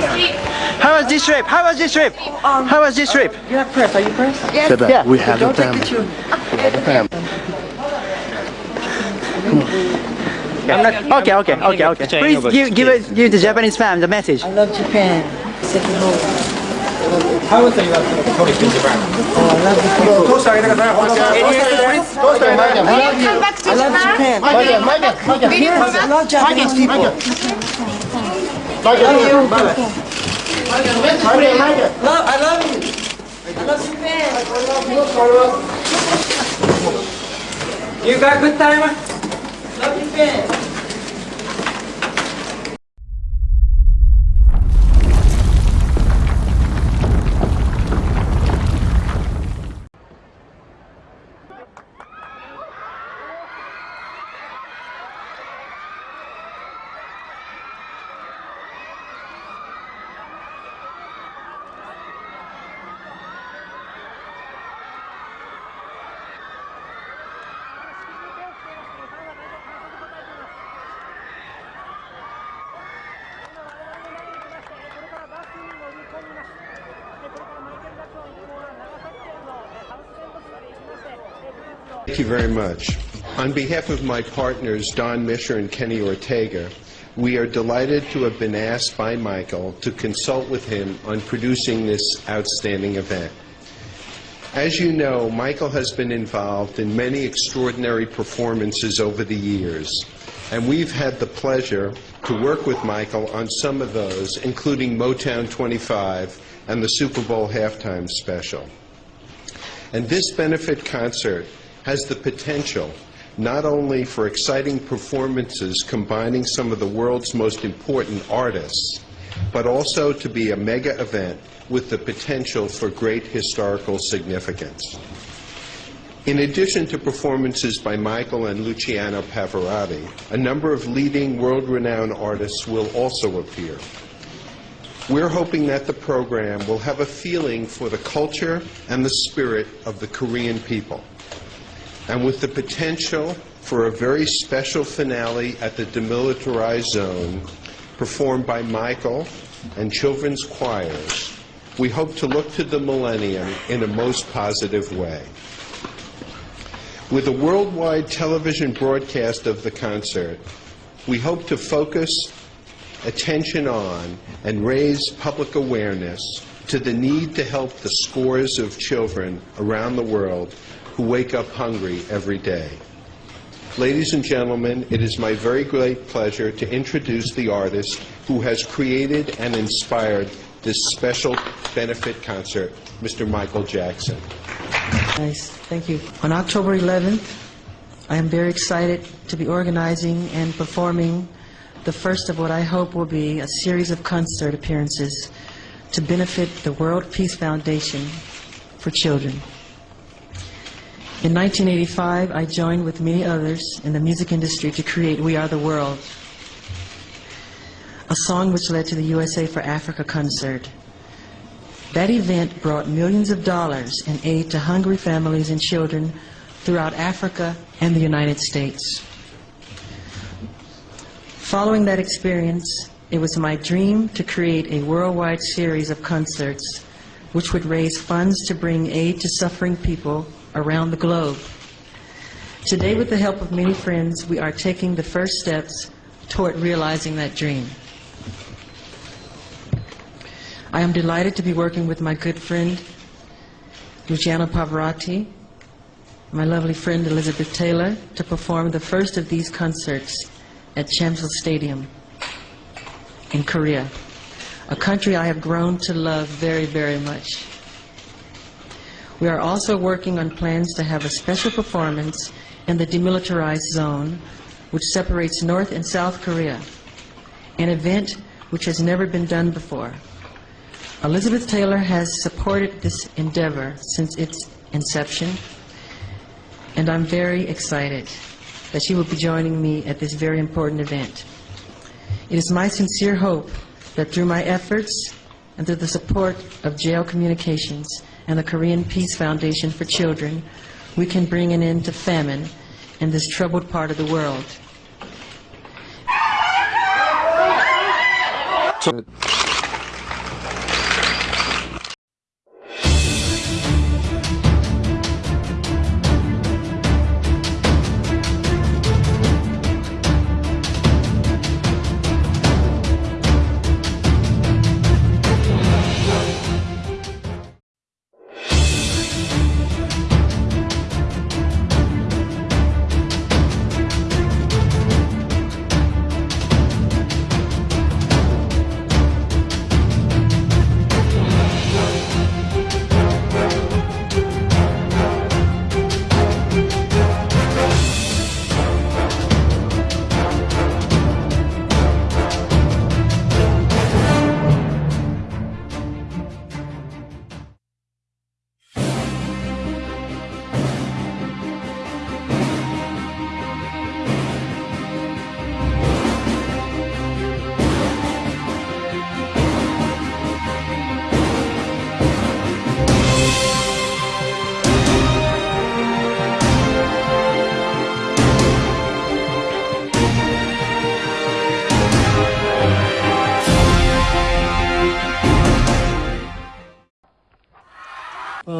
How was this trip? How was this trip? Um, How was this trip? Uh, you have press, are you press? Yes. Yeah. We have Don't a time. We have. I'm not, okay, okay, okay, okay. Please give, give, it, give the Japanese fam the message. I love Japan. How was it you have in Japan? Oh, I love Japan. I love you. I love Japan. I love Japanese people. げてください。 Come back to I love Japan. Japan. Will you I come back? love Japanese people. Love you. Love, I love you. I love Japan. You got good time? Love Japan. Thank you very much. On behalf of my partners, Don Mischer and Kenny Ortega, we are delighted to have been asked by Michael to consult with him on producing this outstanding event. As you know, Michael has been involved in many extraordinary performances over the years, and we've had the pleasure to work with Michael on some of those, including Motown 25 and the Super Bowl halftime special. And this benefit concert has the potential not only for exciting performances combining some of the world's most important artists, but also to be a mega event with the potential for great historical significance. In addition to performances by Michael and Luciano Pavarotti, a number of leading world-renowned artists will also appear. We're hoping that the program will have a feeling for the culture and the spirit of the Korean people. And with the potential for a very special finale at the demilitarized zone, performed by Michael and children's choirs, we hope to look to the millennium in a most positive way. With a worldwide television broadcast of the concert, we hope to focus attention on and raise public awareness to the need to help the scores of children around the world who wake up hungry every day. Ladies and gentlemen, it is my very great pleasure to introduce the artist who has created and inspired this special benefit concert, Mr. Michael Jackson. Nice, thank you. On October 11th, I am very excited to be organizing and performing the first of what I hope will be a series of concert appearances to benefit the World Peace Foundation for Children. In 1985, I joined with many others in the music industry to create We Are the World, a song which led to the USA for Africa concert. That event brought millions of dollars in aid to hungry families and children throughout Africa and the United States. Following that experience, it was my dream to create a worldwide series of concerts which would raise funds to bring aid to suffering people around the globe. Today, with the help of many friends, we are taking the first steps toward realizing that dream. I am delighted to be working with my good friend Luciano Pavarotti, my lovely friend Elizabeth Taylor, to perform the first of these concerts at Chamsil Stadium in Korea, a country I have grown to love very, very much. We are also working on plans to have a special performance in the demilitarized zone, which separates North and South Korea, an event which has never been done before. Elizabeth Taylor has supported this endeavor since its inception, and I'm very excited that she will be joining me at this very important event. It is my sincere hope that through my efforts and through the support of Jail Communications and the Korean Peace Foundation for Children, we can bring an end to famine in this troubled part of the world. Well,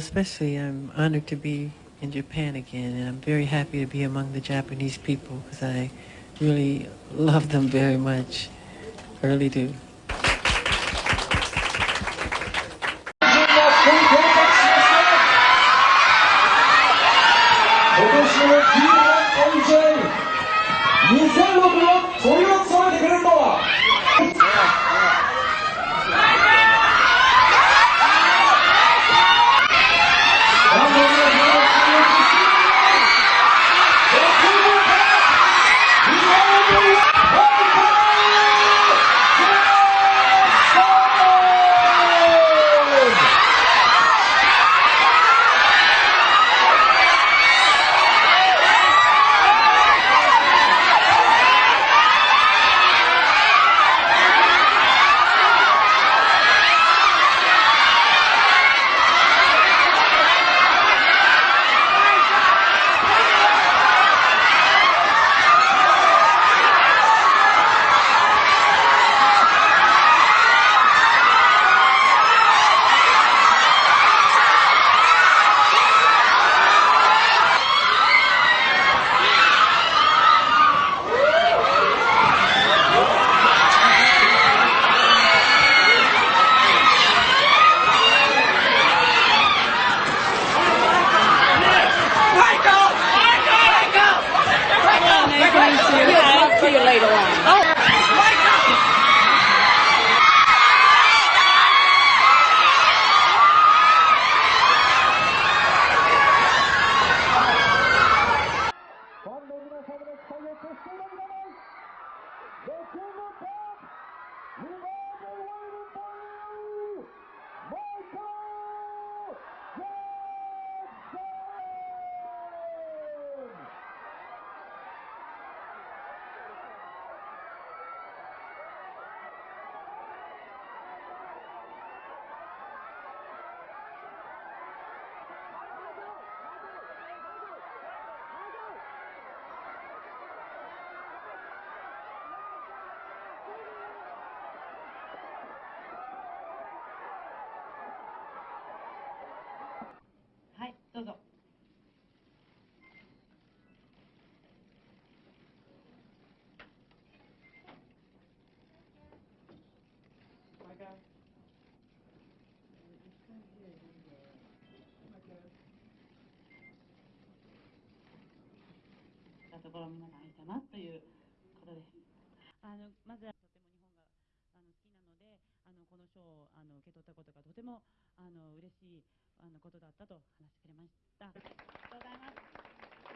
especially I'm honored to be in Japan again, and I'm very happy to be among the Japanese people because I really love them very much. I really do. ところ皆さんいたなということです。あのまずはとても日本があの好きなので、あのこの賞をあの受け取ったことがとてもあの嬉しいあのことだったと話してくれました。ありがとうございます。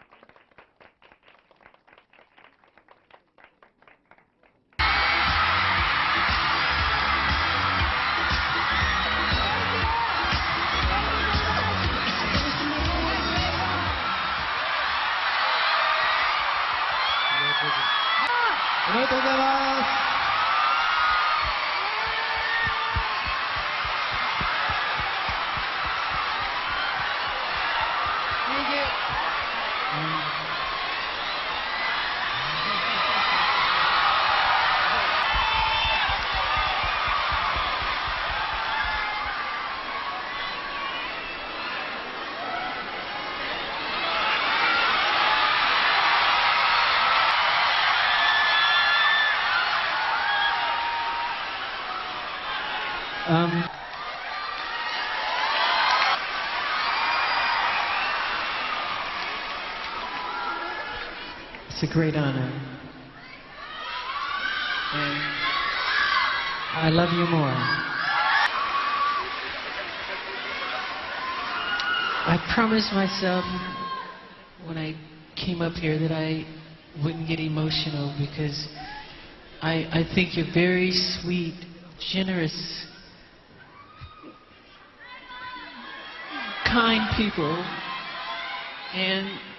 う It's a great honor. And I love you more. I promised myself when I came up here that I wouldn't get emotional because I, I think you're very sweet, generous, kind people. And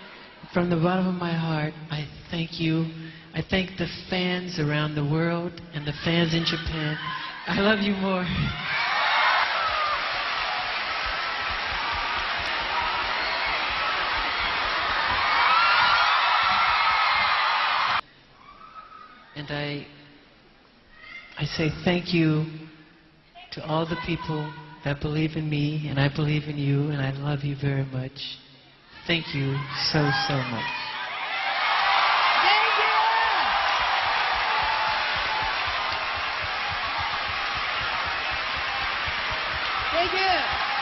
from the bottom of my heart, I thank you. I thank the fans around the world and the fans in Japan. I love you more. And I, I say thank you to all the people that believe in me, and I believe in you, and I love you very much. Thank you so, so much. Thank you. Thank you.